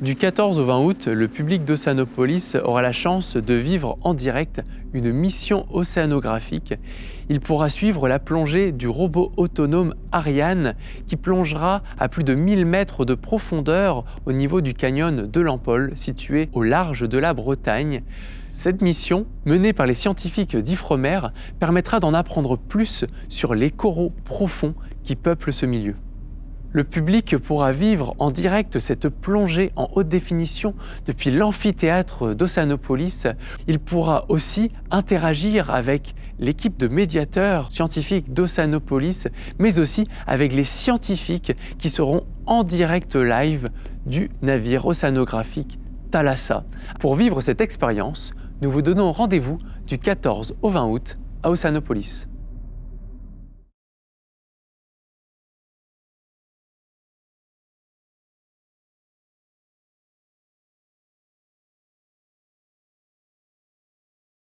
Du 14 au 20 août, le public d'Oceanopolis aura la chance de vivre en direct une mission océanographique. Il pourra suivre la plongée du robot autonome Ariane qui plongera à plus de 1000 mètres de profondeur au niveau du canyon de l'Ampole situé au large de la Bretagne. Cette mission, menée par les scientifiques d'Ifremer, permettra d'en apprendre plus sur les coraux profonds qui peuplent ce milieu. Le public pourra vivre en direct cette plongée en haute définition depuis l'amphithéâtre d'Oceanopolis. Il pourra aussi interagir avec l'équipe de médiateurs scientifiques d'Oceanopolis, mais aussi avec les scientifiques qui seront en direct live du navire océanographique Thalassa. Pour vivre cette expérience, nous vous donnons rendez-vous du 14 au 20 août à Oceanopolis.